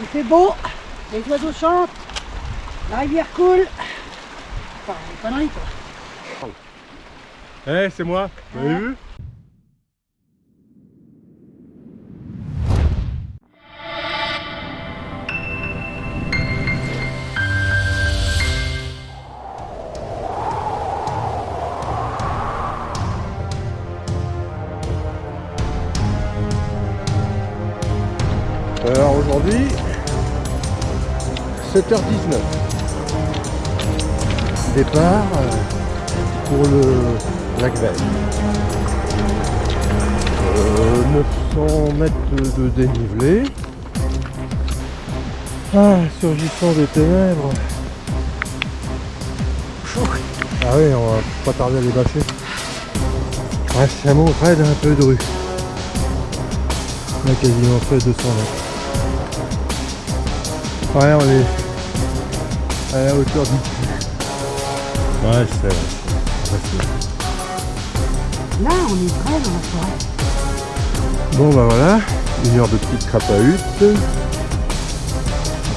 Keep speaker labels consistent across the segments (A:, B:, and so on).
A: Il fait beau, les oiseaux chantent, la rivière coule. Enfin, les conneries quoi.
B: Eh, c'est moi, vous avez vu? Aujourd'hui, 7h19. Départ euh, pour le lac Vert. Euh, 900 mètres de dénivelé. Ah, surgissant des ténèbres. Ah oui, on va pas tarder à les bâcher. Ouais, ça raide un peu de rue. On a quasiment fait 200 mètres. Ouais, on est à la hauteur du Ouais, c'est facile.
A: Là, on est très dans la forêt.
B: Bon bah voilà, une heure de petite crape à hutte. À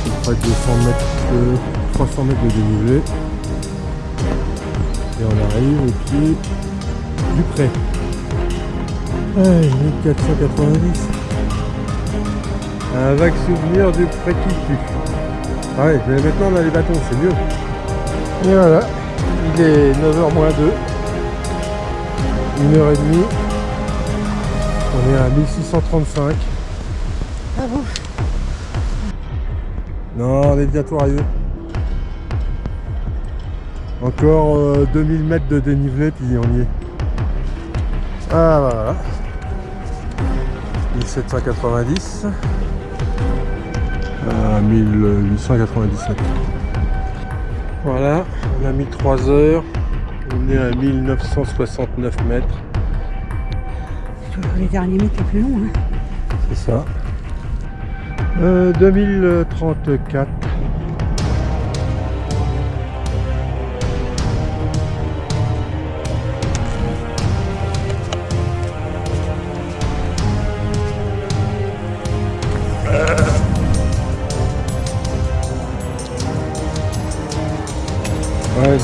B: peu près 200 mètres, de- 300 mètres de dénivelé. Et on arrive au pied du pré. Ouais, 1490. Un vague souvenir du pré qui tue. Ah ouais, mais maintenant on a les bâtons, c'est mieux. Et voilà, il est 9h moins 2. Une heure et demie. On est à 1635.
A: Ah bon?
B: Non, on est bientôt arrivé. Encore euh, 2000 mètres de dénivelé, puis on y est. Ah voilà. 1790 à 1897. Voilà, on a mis 3 heures. On est à 1969 mètres.
A: Les derniers mètres les plus longs. Hein.
B: C'est ça. Euh, 2034.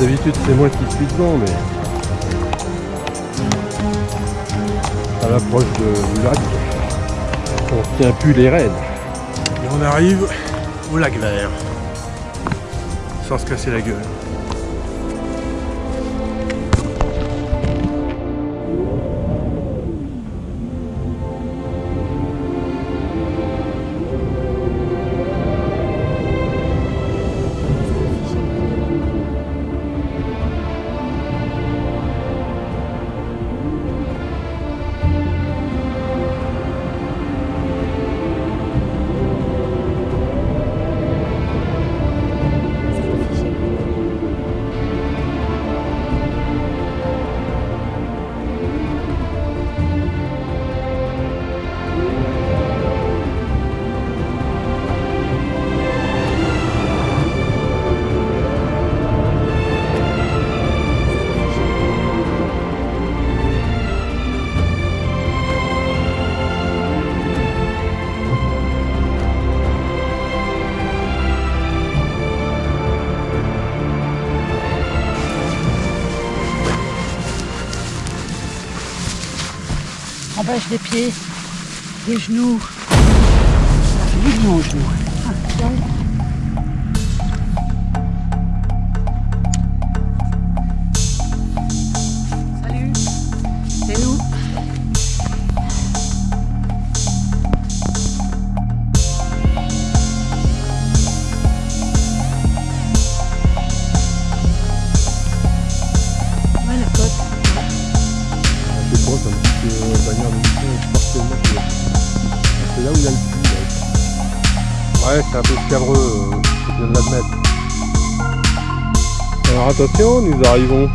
B: D'habitude c'est moi qui suis devant, mais à l'approche de- du lac, on tient plus les rênes. Et on arrive au lac vert, sans se casser la gueule.
A: Empêche des pieds, des genoux. Ça fait du bien aux genoux. Ah,
B: Là où il a le là. Ouais, c'est un peu scabreux, euh, faut bien l'admettre. Alors attention, nous arrivons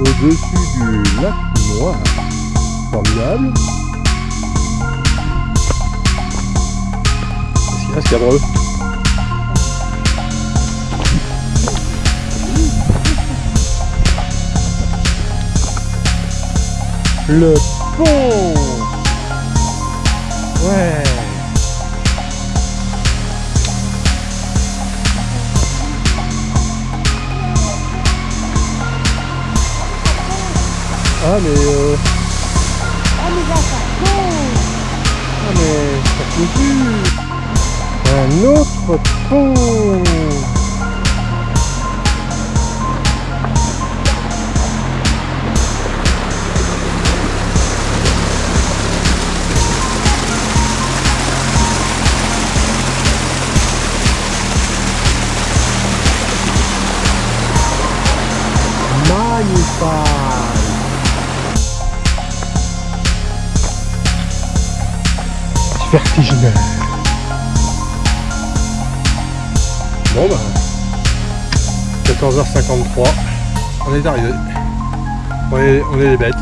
B: au-dessus du lac noir. Formidable. Qu'est-ce qu'il y a, scabreux Le pont Ouais Ah mais euh...
A: Ah mais là ça tombe
B: Ah mais ça continue Un autre pont. Magnifique Bon bah 14h53 on est arrivé. On est, on est les bêtes